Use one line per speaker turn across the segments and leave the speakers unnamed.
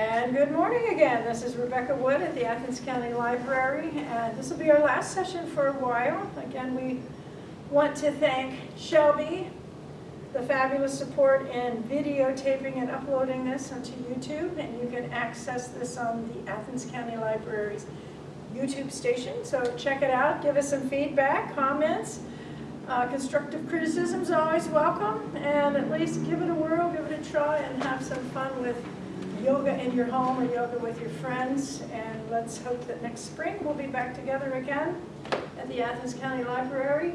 And good morning again. This is Rebecca Wood at the Athens County Library, and this will be our last session for a while. Again, we want to thank Shelby, the fabulous support in videotaping and uploading this onto YouTube, and you can access this on the Athens County Library's YouTube station. So check it out, give us some feedback, comments. Uh, constructive criticism is always welcome, and at least give it a whirl, give it a try, and have some fun with yoga in your home or yoga with your friends. And let's hope that next spring we'll be back together again at the Athens County Library.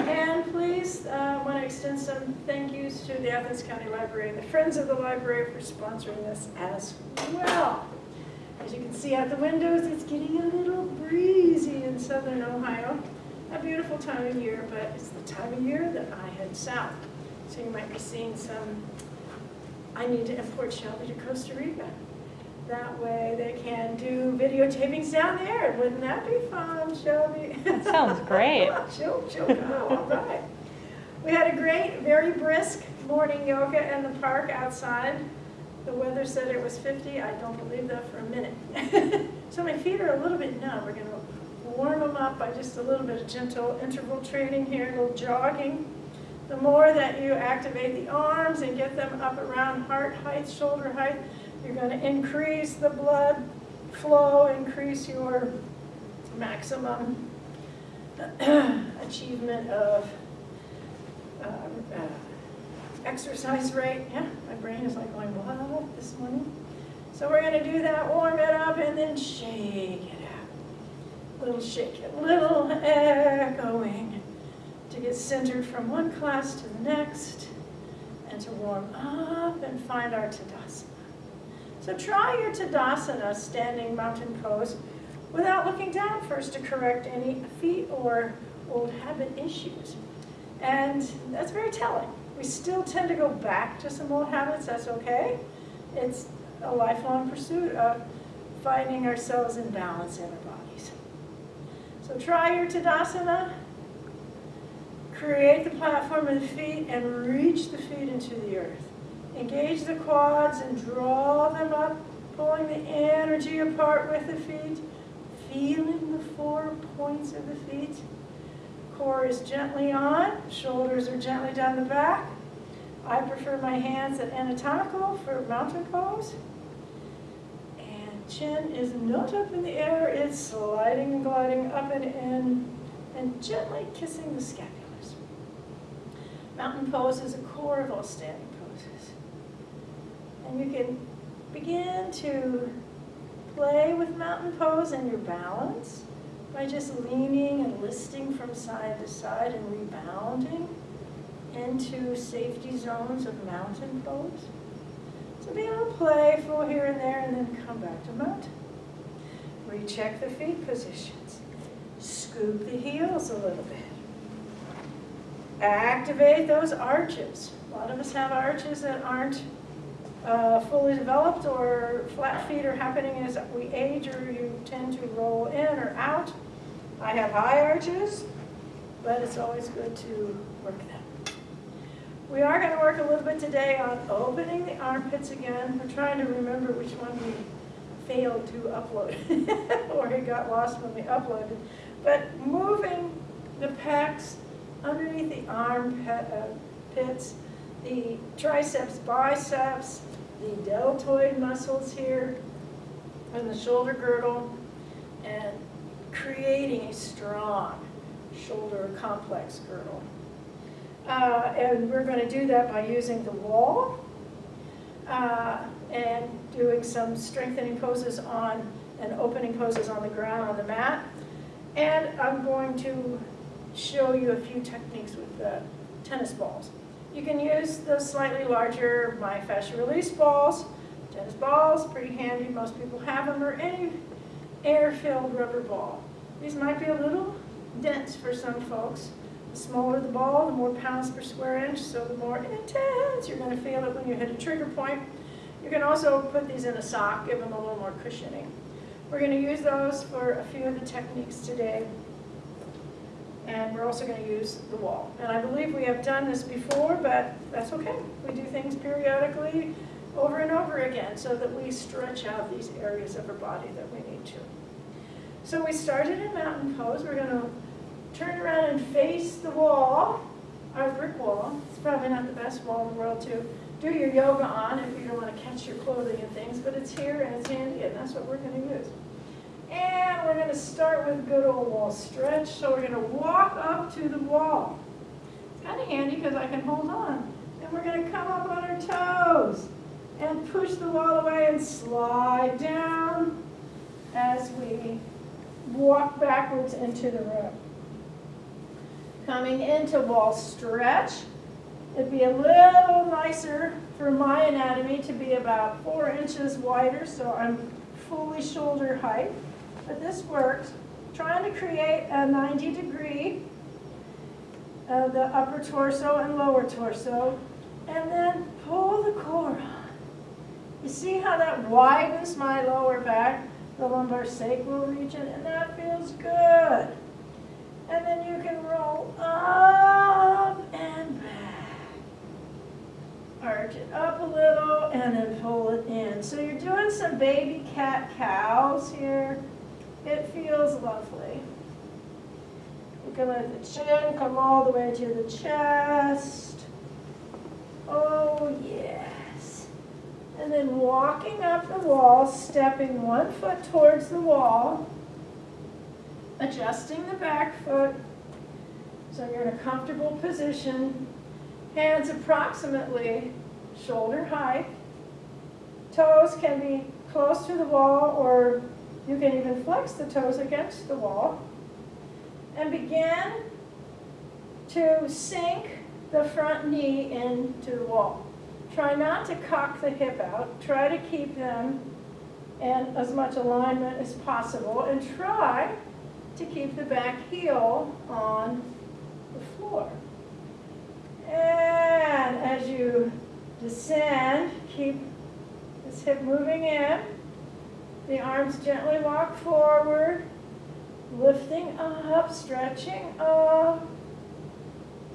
And please, uh, want to extend some thank yous to the Athens County Library and the Friends of the Library for sponsoring this as well. As you can see out the windows, it's getting a little breezy in southern Ohio. A beautiful time of year, but it's the time of year that I head south. So you might be seeing some I need to import Shelby to Costa Rica. That way they can do videotapings down there. Wouldn't that be fun, Shelby?
That sounds great.
she'll, she'll go, all right. We had a great, very brisk morning yoga in the park outside. The weather said it was 50. I don't believe that for a minute. so my feet are a little bit numb. We're going to warm them up by just a little bit of gentle interval training here, a little jogging. The more that you activate the arms and get them up around heart height, shoulder height, you're going to increase the blood flow, increase your maximum achievement of uh, uh, exercise rate. Yeah, my brain is like going, what, this morning? So we're going to do that, warm it up, and then shake it out. Little shake it, little echoing to get centered from one class to the next and to warm up and find our Tadasana. So try your Tadasana, standing mountain pose, without looking down first to correct any feet or old habit issues. And that's very telling. We still tend to go back to some old habits, that's okay. It's a lifelong pursuit of finding ourselves in balance in our bodies. So try your Tadasana, Create the platform of the feet and reach the feet into the earth. Engage the quads and draw them up, pulling the energy apart with the feet, feeling the four points of the feet. Core is gently on, shoulders are gently down the back. I prefer my hands at anatomical for mountain pose. And chin is not up in the air, it's sliding and gliding up and in and gently kissing the scapula. Mountain pose is a core of all standing poses. And you can begin to play with mountain pose and your balance by just leaning and listing from side to side and rebounding into safety zones of mountain pose. So be a little playful here and there and then come back to mountain. Recheck the feet positions. Scoop the heels a little bit. Activate those arches. A lot of us have arches that aren't uh, fully developed or flat feet are happening as we age or you tend to roll in or out. I have high arches, but it's always good to work them. We are going to work a little bit today on opening the armpits again. We're trying to remember which one we failed to upload or it got lost when we uploaded. But moving the pecs underneath the arm uh, pits, the triceps, biceps, the deltoid muscles here, and the shoulder girdle, and creating a strong shoulder complex girdle. Uh, and we're going to do that by using the wall uh, and doing some strengthening poses on and opening poses on the ground on the mat. And I'm going to show you a few techniques with the tennis balls. You can use the slightly larger myofascial release balls. Tennis balls, pretty handy, most people have them, or any air-filled rubber ball. These might be a little dense for some folks. The smaller the ball, the more pounds per square inch, so the more intense you're going to feel it when you hit a trigger point. You can also put these in a sock, give them a little more cushioning. We're going to use those for a few of the techniques today and we're also going to use the wall. And I believe we have done this before, but that's okay. We do things periodically. over and over again so that we stretch out these areas of our body that we need to. So we started in mountain pose. We're going to turn around and face the wall, our brick wall. It's probably not the best wall in the world to do your yoga on if you don't want to catch your clothing and things, but it's here and it's handy and that's what we're going to use. We're going to start with good old wall stretch. So we're going to walk up to the wall. It's kind of handy because I can hold on. And we're going to come up on our toes and push the wall away and slide down as we walk backwards into the room. Coming into wall stretch, it'd be a little nicer for my anatomy to be about four inches wider, so I'm fully shoulder height. But this works. Trying to create a 90 degree of the upper torso and lower torso, and then pull the core on. You see how that widens my lower back, the lumbar sacral region, and that feels good. And then you can roll up and back. Arch it up a little and then pull it in. So you're doing some baby cat cows here. It feels lovely. You can let the chin come all the way to the chest. Oh, yes. And then walking up the wall, stepping one foot towards the wall, adjusting the back foot so you're in a comfortable position. Hands approximately shoulder height. Toes can be close to the wall or you can even flex the toes against the wall. And begin to sink the front knee into the wall. Try not to cock the hip out. Try to keep them in as much alignment as possible and try to keep the back heel on the floor. And as you descend, keep this hip moving in. The arms gently walk forward, lifting up, stretching up.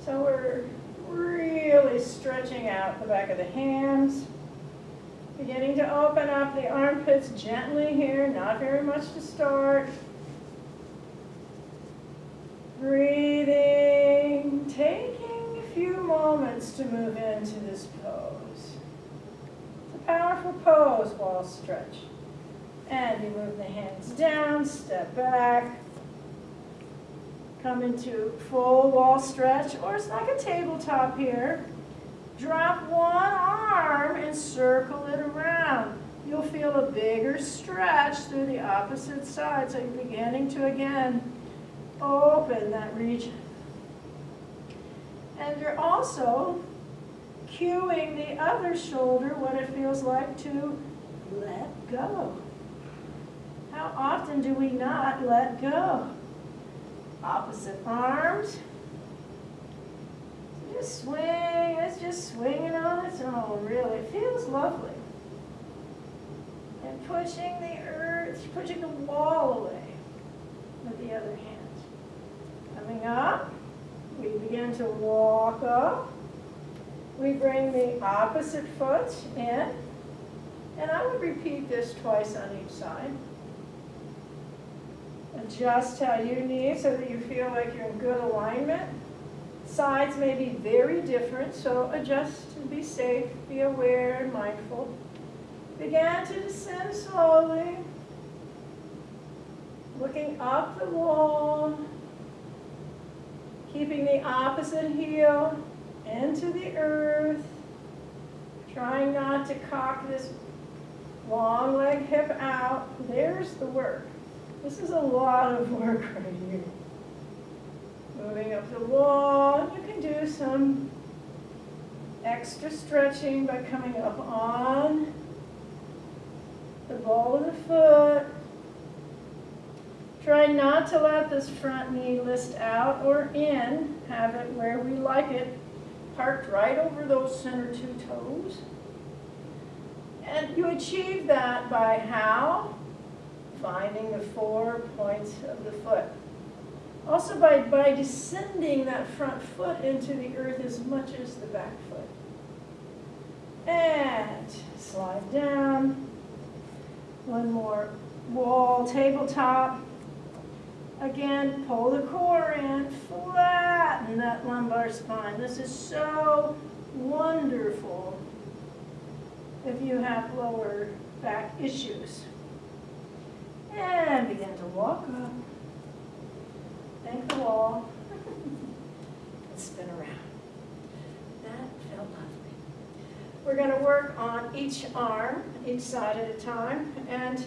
So we're really stretching out the back of the hands. Beginning to open up the armpits gently here, not very much to start. Breathing, taking a few moments to move into this pose. It's a powerful pose wall stretch. And you move the hands down, step back, come into full wall stretch, or it's like a tabletop here. Drop one arm and circle it around. You'll feel a bigger stretch through the opposite side, so you're beginning to, again, open that region. And you're also cueing the other shoulder what it feels like to let go. How often do we not let go? Opposite arms. Just swing, it's just swinging on its own, really. It feels lovely. And pushing the earth, pushing the wall away with the other hand. Coming up, we begin to walk up. We bring the opposite foot in. And I would repeat this twice on each side. Adjust how you need so that you feel like you're in good alignment. Sides may be very different, so adjust and be safe, be aware and mindful. Begin to descend slowly, looking up the wall, keeping the opposite heel into the earth, trying not to cock this long leg hip out. There's the work. This is a lot of work right here. Moving up the wall, you can do some extra stretching by coming up on the ball of the foot. Try not to let this front knee list out or in. Have it where we like it, parked right over those center two toes. And you achieve that by how? Finding the four points of the foot. Also by, by descending that front foot into the earth as much as the back foot. And slide down. One more wall tabletop. Again, pull the core in, flatten that lumbar spine. This is so wonderful if you have lower back issues. And begin to walk up. Thank the wall. and spin around. That felt lovely. We're going to work on each arm, each side at a time, and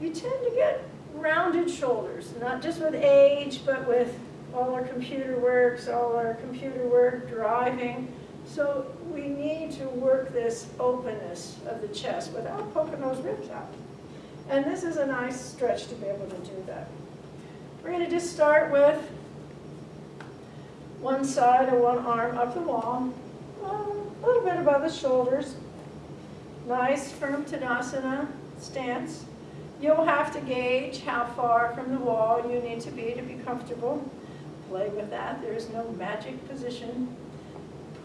you tend to get rounded shoulders, not just with age, but with all our computer works, all our computer work, driving. So we need to work this openness of the chest without poking those ribs out. And this is a nice stretch to be able to do that. We're going to just start with one side or one arm up the wall, a little bit above the shoulders. Nice firm Tadasana stance. You'll have to gauge how far from the wall you need to be to be comfortable. Play with that. There's no magic position.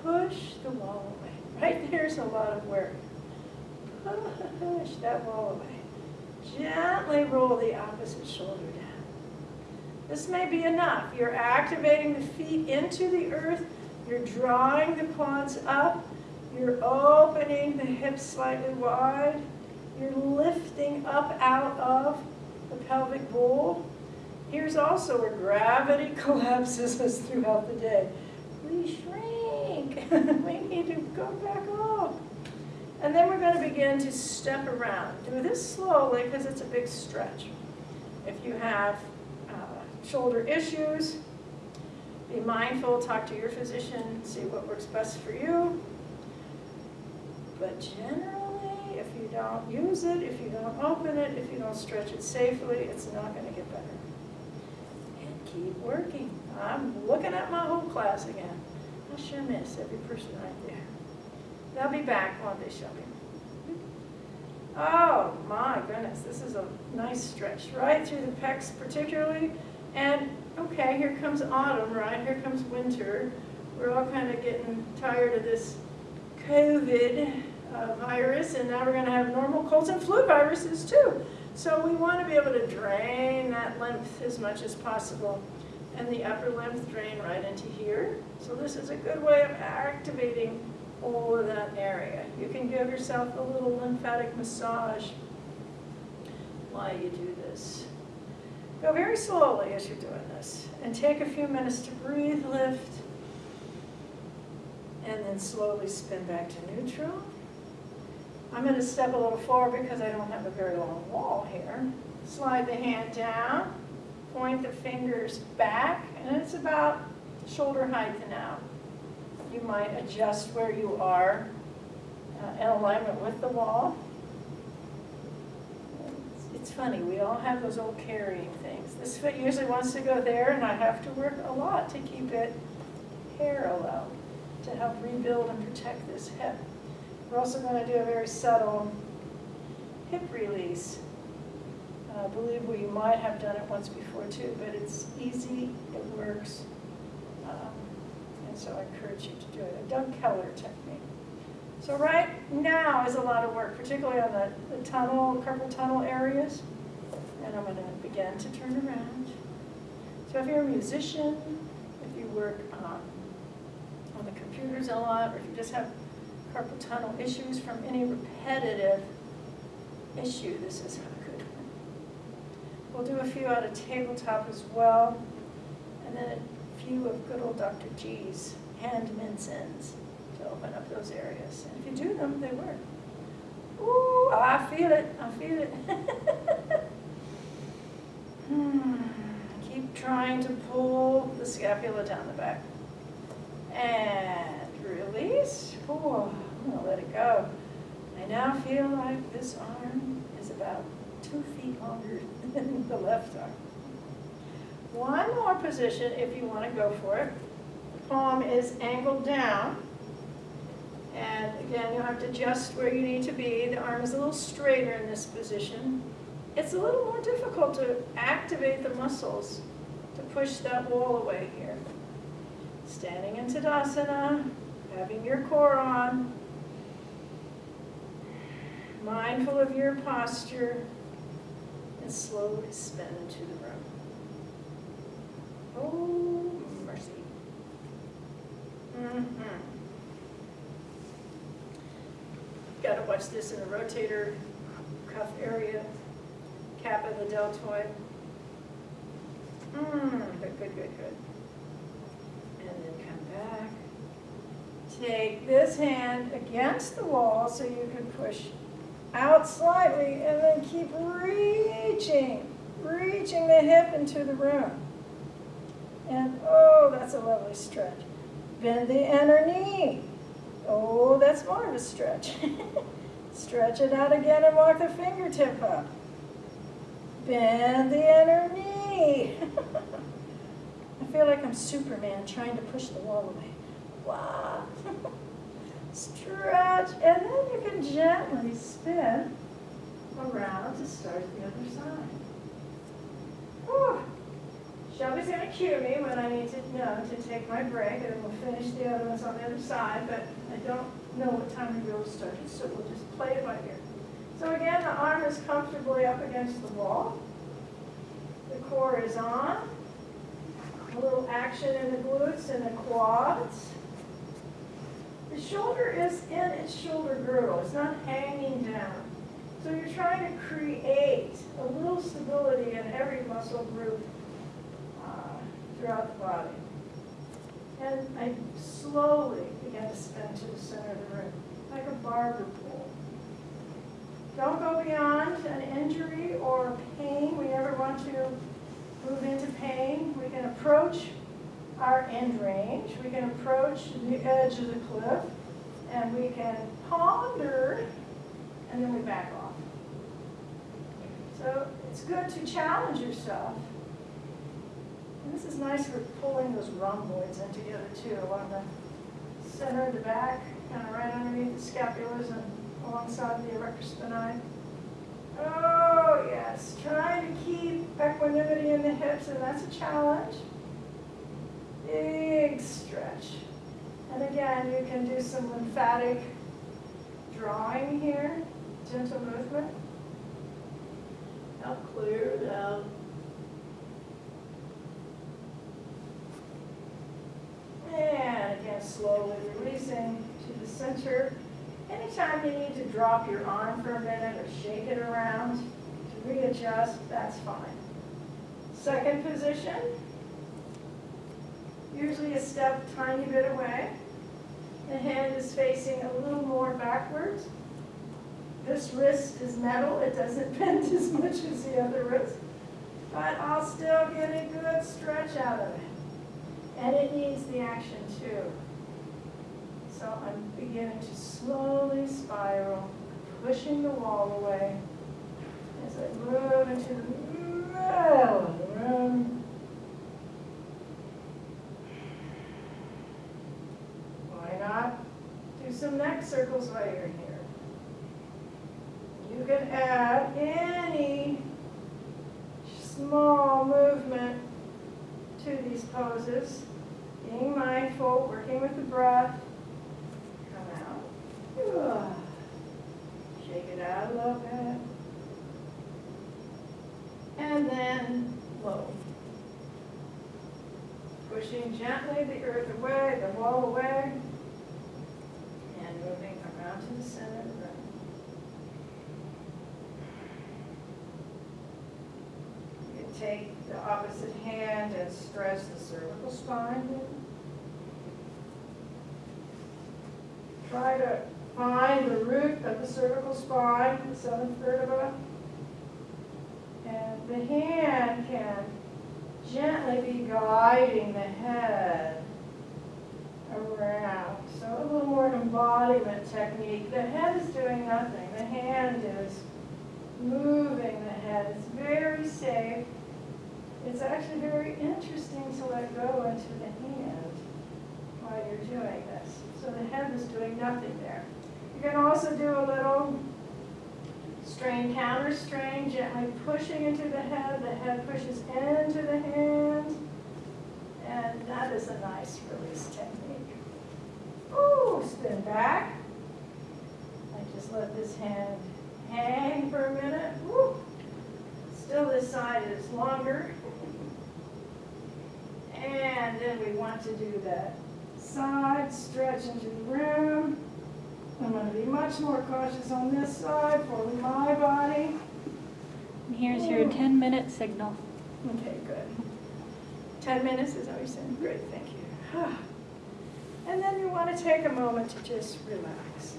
Push the wall away. Right there's a lot of work. Push that wall away. Gently roll the opposite shoulder down. This may be enough. You're activating the feet into the earth. You're drawing the quads up. You're opening the hips slightly wide. You're lifting up out of the pelvic bowl. Here's also where gravity collapses us throughout the day. We shrink. we need to go back up. And then we're going to begin to step around. Do this slowly because it's a big stretch. If you have uh, shoulder issues, be mindful, talk to your physician, see what works best for you. But generally, if you don't use it, if you don't open it, if you don't stretch it safely, it's not going to get better. And keep working. I'm looking at my whole class again. I sure miss every person right there. They'll be back, won't they, Shelby? Oh, my goodness, this is a nice stretch, right through the pecs particularly. And, okay, here comes autumn, right? Here comes winter. We're all kind of getting tired of this COVID uh, virus, and now we're going to have normal colds and flu viruses too. So we want to be able to drain that lymph as much as possible. And the upper lymph drain right into here. So this is a good way of activating all of that area. You can give yourself a little lymphatic massage while you do this. Go very slowly as you're doing this. And take a few minutes to breathe, lift, and then slowly spin back to neutral. I'm going to step a little forward because I don't have a very long wall here. Slide the hand down, point the fingers back, and it's about shoulder height now. You might adjust where you are uh, in alignment with the wall. It's, it's funny, we all have those old carrying things. This foot usually wants to go there, and I have to work a lot to keep it parallel to help rebuild and protect this hip. We're also going to do a very subtle hip release. I believe we might have done it once before too, but it's easy, it works, um, and so I encourage you to do it. A Doug Keller technique. So right now is a lot of work, particularly on the, the tunnel, carpal tunnel areas. And I'm going to begin to turn around. So if you're a musician, if you work um, on the computers a lot, or if you just have carpal tunnel issues from any repetitive issue, this is a good one. We'll do a few on a tabletop as well, and then few of good old Dr. G's hand mincins to open up those areas. And if you do them, they work. Ooh, I feel it, I feel it. hmm. Keep trying to pull the scapula down the back. And release. Oh, I'm gonna let it go. I now feel like this arm is about two feet longer than the left arm. One more position if you want to go for it. The palm is angled down. And again, you'll have to adjust where you need to be. The arm is a little straighter in this position. It's a little more difficult to activate the muscles to push that wall away here. Standing in Tadasana, having your core on. mindful of your posture and slowly spin into the room. Oh, mercy. Mm-hmm. Got to watch this in the rotator cuff area, cap of the deltoid. Mm, good, good, good, good. And then come back. Take this hand against the wall so you can push out slightly and then keep reaching, reaching the hip into the room. And oh, that's a lovely stretch. Bend the inner knee. Oh, that's more of a stretch. Stretch it out again and walk the fingertip up. Bend the inner knee. I feel like I'm Superman trying to push the wall away. Wow. Stretch, and then you can gently spin around to start the other side. Whew. Shelby's going to cue me when I need to know to take my break, and we'll finish the other ones on the other side, but I don't know what time we will start it, so we'll just play it by ear. So again, the arm is comfortably up against the wall. The core is on. A little action in the glutes and the quads. The shoulder is in its shoulder girdle. It's not hanging down. So you're trying to create a little stability in every muscle group uh, throughout the body. And I slowly began to spin to the center of the room, like a barber pole. Don't go beyond an injury or pain. We never want to move into pain. We can approach our end range. We can approach the edge of the cliff, and we can ponder, and then we back off. So it's good to challenge yourself. This is nice for pulling those rhomboids in together too, along the center, of the back, kind of right underneath the scapulas and alongside the erector spinae. Oh, yes, trying to keep equanimity in the hips, and that's a challenge. Big stretch. And again, you can do some lymphatic drawing here, gentle movement. Now clear it out. Slowly releasing to the center. Anytime you need to drop your arm for a minute or shake it around to readjust, that's fine. Second position, usually a step tiny bit away. The hand is facing a little more backwards. This wrist is metal, it doesn't bend as much as the other wrist, but I'll still get a good stretch out of it. And it needs the action too. So I'm beginning to slowly spiral, pushing the wall away as I move into the middle of the room. Why not do some neck circles while you're here? You can add any small movement to these poses, being mindful, working with the breath. Shake it out a little bit. And then low. Pushing gently the earth away, the wall away, and moving around to the center of the room. You take the opposite hand and stretch the cervical spine. Try to find the root of the cervical spine, the seventh vertebra. And the hand can gently be guiding the head around. So a little more embodiment technique. The head is doing nothing. The hand is moving the head. It's very safe. It's actually very interesting to let go into the hand while you're doing this. So the head is doing nothing there. You can also do a little strain, counter strain, gently pushing into the head. The head pushes into the hand. And that is a nice release technique. Ooh, spin back. I just let this hand hang for a minute. Woo. Still this side is longer. And then we want to do that side stretch into the room. I'm going to be much more cautious on this side for my body.
And here's your 10 minute signal.
Okay, good. 10 minutes is always saying, great, thank you. And then you want to take a moment to just relax.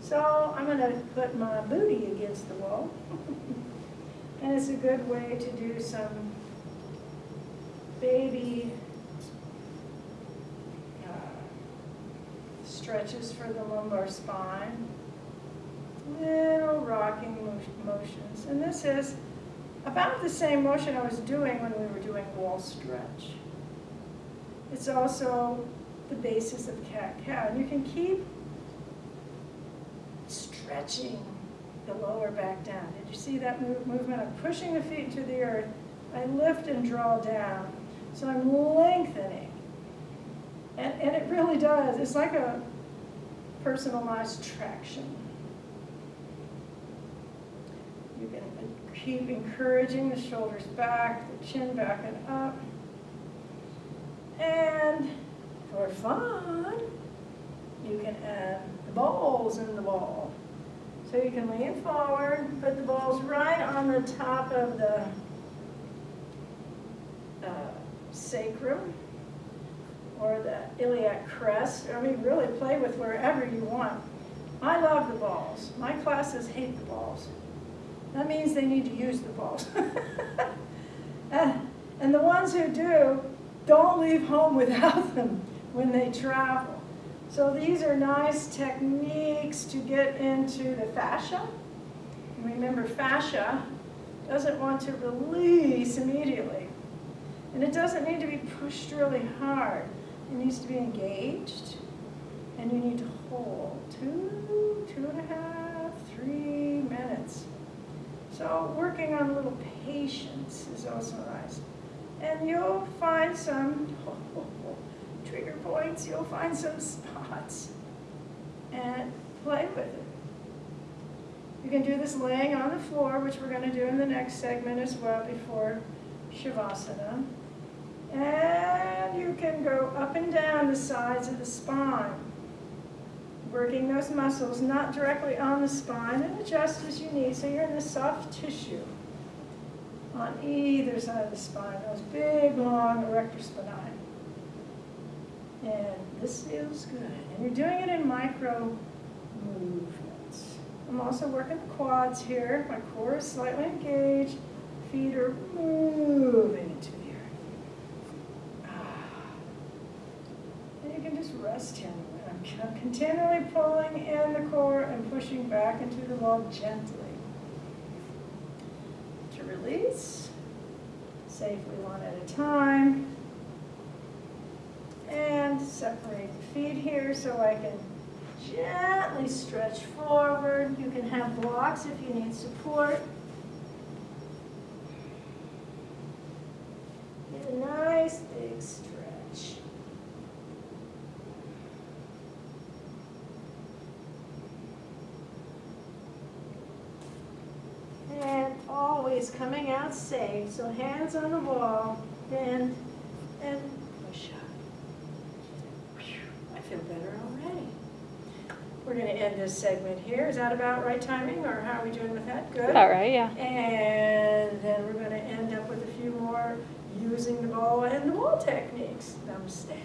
So I'm going to put my booty against the wall. And it's a good way to do some baby uh, stretches for the lumbar spine. Little rocking motions. And this is about the same motion I was doing when we were doing wall stretch. It's also the basis of cat-cow. And you can keep stretching the lower back down. Did you see that move, movement? I'm pushing the feet to the earth. I lift and draw down. So I'm lengthening. And, and it really does. It's like a personalized traction. You can keep encouraging the shoulders back, the chin back and up. And for fun, you can add the balls in the ball. So you can lean forward, put the balls right on the top of the uh, sacrum or the iliac crest. I mean, really play with wherever you want. I love the balls. My classes hate the balls. That means they need to use the balls. And the ones who do, don't leave home without them when they travel. So these are nice techniques to get into the fascia. And remember, fascia doesn't want to release immediately. And it doesn't need to be pushed really hard. It needs to be engaged. And you need to hold two, two and a half, three minutes. So working on a little patience is also nice. And you'll find some trigger points, you'll find some spots and play with it. You can do this laying on the floor, which we're going to do in the next segment as well before Shavasana. And you can go up and down the sides of the spine, working those muscles not directly on the spine and adjust as you need so you're in the soft tissue on either side of the spine, those big, long erector spinae. And this feels good. And you're doing it in micro movements. I'm also working the quads here. My core is slightly engaged. Feet are moving the earth. Ah. And rest here. I'm continually pulling in the core and pushing back into the wall gently. To release, safely one at a time. And separate the feet here so I can gently stretch forward. You can have blocks if you need support. Get a nice big stretch. And always coming out safe. So hands on the wall, bend, and push up. Whew, I feel better already. We're going to end this segment here. Is that about right timing, or how are we doing with that? Good?
All right, yeah.
And then we're going to end up with a few more using the ball and the wall techniques. Namaste.